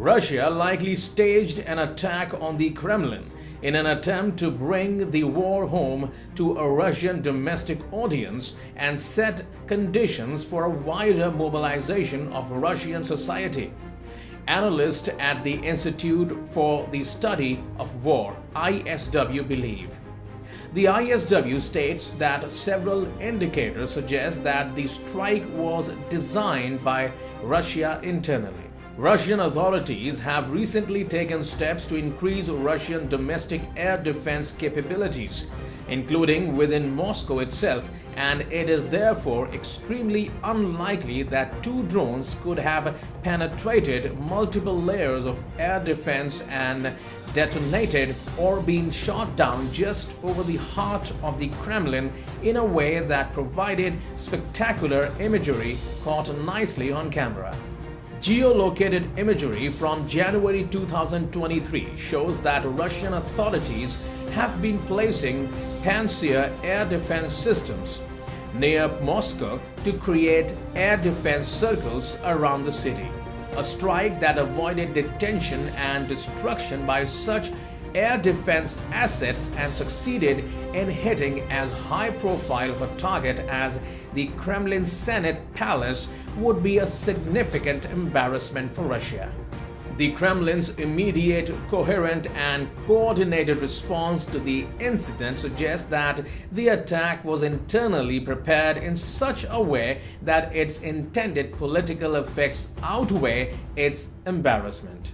Russia likely staged an attack on the Kremlin in an attempt to bring the war home to a Russian domestic audience and set conditions for a wider mobilization of Russian society. Analysts at the Institute for the Study of War, ISW, believe. The ISW states that several indicators suggest that the strike was designed by Russia internally. Russian authorities have recently taken steps to increase Russian domestic air defense capabilities, including within Moscow itself, and it is therefore extremely unlikely that two drones could have penetrated multiple layers of air defense and detonated or been shot down just over the heart of the Kremlin in a way that provided spectacular imagery caught nicely on camera. Geolocated imagery from January 2023 shows that Russian authorities have been placing Pantsir air defense systems near Moscow to create air defense circles around the city. A strike that avoided detention and destruction by such air defense assets and succeeded in hitting as high profile of a target as the Kremlin Senate Palace would be a significant embarrassment for Russia. The Kremlin's immediate, coherent, and coordinated response to the incident suggests that the attack was internally prepared in such a way that its intended political effects outweigh its embarrassment.